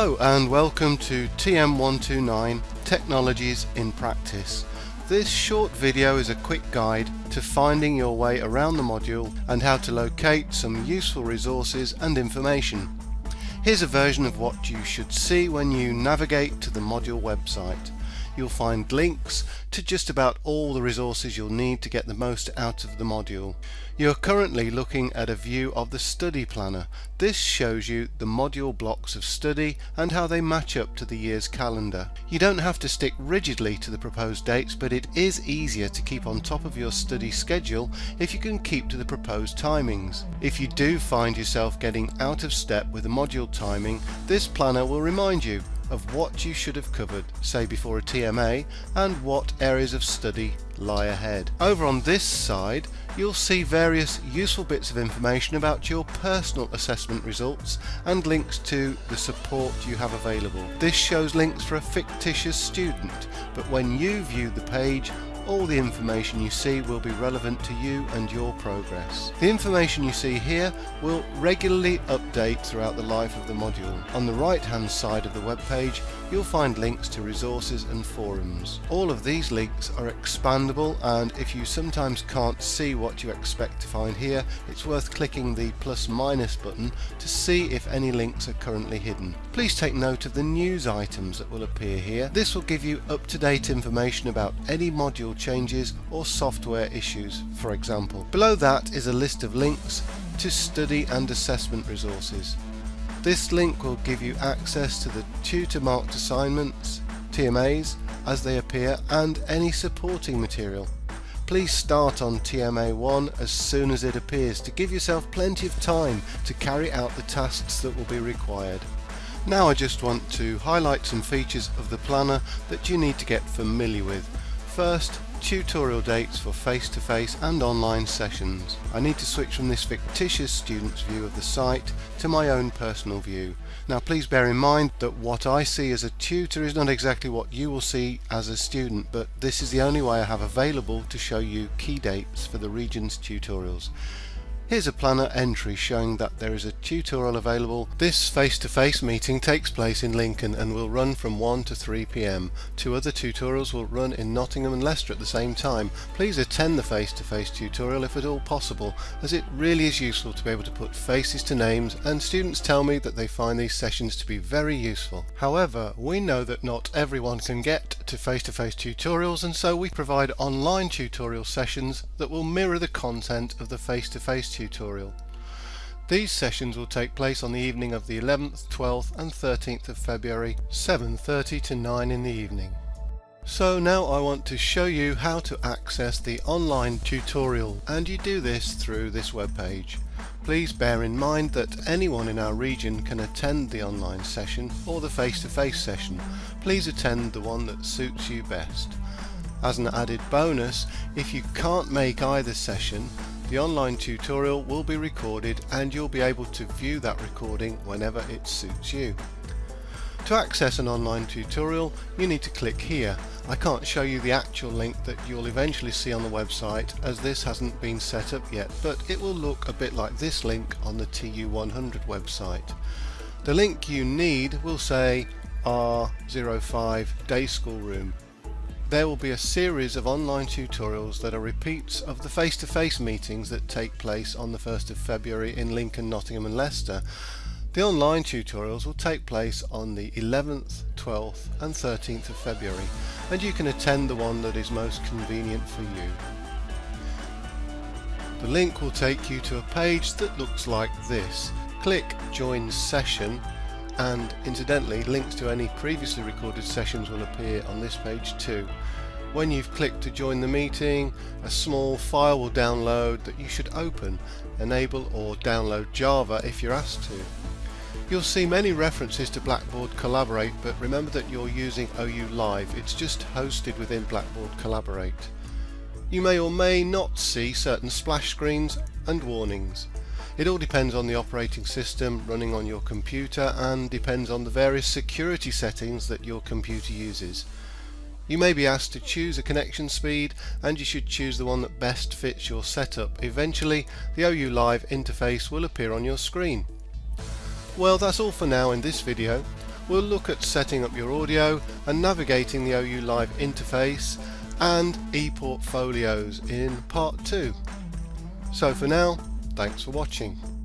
Hello and welcome to TM129 Technologies in Practice. This short video is a quick guide to finding your way around the module and how to locate some useful resources and information. Here's a version of what you should see when you navigate to the module website you'll find links to just about all the resources you'll need to get the most out of the module. You're currently looking at a view of the study planner. This shows you the module blocks of study and how they match up to the year's calendar. You don't have to stick rigidly to the proposed dates but it is easier to keep on top of your study schedule if you can keep to the proposed timings. If you do find yourself getting out of step with the module timing, this planner will remind you of what you should have covered, say before a TMA, and what areas of study lie ahead. Over on this side, you'll see various useful bits of information about your personal assessment results and links to the support you have available. This shows links for a fictitious student, but when you view the page, all the information you see will be relevant to you and your progress. The information you see here will regularly update throughout the life of the module. On the right hand side of the web page you'll find links to resources and forums. All of these links are expandable and if you sometimes can't see what you expect to find here it's worth clicking the plus minus button to see if any links are currently hidden. Please take note of the news items that will appear here. This will give you up-to-date information about any module changes or software issues for example. Below that is a list of links to study and assessment resources. This link will give you access to the tutor marked assignments, TMAs, as they appear and any supporting material. Please start on TMA 1 as soon as it appears to give yourself plenty of time to carry out the tasks that will be required. Now I just want to highlight some features of the planner that you need to get familiar with. First, tutorial dates for face-to-face -face and online sessions. I need to switch from this fictitious student's view of the site to my own personal view. Now please bear in mind that what I see as a tutor is not exactly what you will see as a student but this is the only way I have available to show you key dates for the region's tutorials. Here's a planner entry showing that there is a tutorial available. This face-to-face -face meeting takes place in Lincoln and will run from 1 to 3 pm. Two other tutorials will run in Nottingham and Leicester at the same time. Please attend the face-to-face -face tutorial if at all possible as it really is useful to be able to put faces to names and students tell me that they find these sessions to be very useful. However, we know that not everyone can get to face-to-face -face tutorials and so we provide online tutorial sessions that will mirror the content of the face-to-face -face tutorial. These sessions will take place on the evening of the 11th, 12th and 13th of February 7.30 to 9 in the evening. So now I want to show you how to access the online tutorial and you do this through this web page. Please bear in mind that anyone in our region can attend the online session or the face-to-face -face session. Please attend the one that suits you best. As an added bonus, if you can't make either session, the online tutorial will be recorded and you'll be able to view that recording whenever it suits you. To access an online tutorial you need to click here. I can't show you the actual link that you'll eventually see on the website as this hasn't been set up yet but it will look a bit like this link on the TU100 website. The link you need will say R05 Day School Room there will be a series of online tutorials that are repeats of the face-to-face -face meetings that take place on the 1st of February in Lincoln, Nottingham and Leicester. The online tutorials will take place on the 11th, 12th and 13th of February and you can attend the one that is most convenient for you. The link will take you to a page that looks like this. Click Join Session and incidentally links to any previously recorded sessions will appear on this page too. When you've clicked to join the meeting, a small file will download that you should open, enable or download Java if you're asked to. You'll see many references to Blackboard Collaborate but remember that you're using OU Live, it's just hosted within Blackboard Collaborate. You may or may not see certain splash screens and warnings. It all depends on the operating system running on your computer and depends on the various security settings that your computer uses. You may be asked to choose a connection speed and you should choose the one that best fits your setup. Eventually the OU Live interface will appear on your screen. Well that's all for now in this video. we'll look at setting up your audio and navigating the OU Live interface and ePortfolios in part 2. So for now, thanks for watching.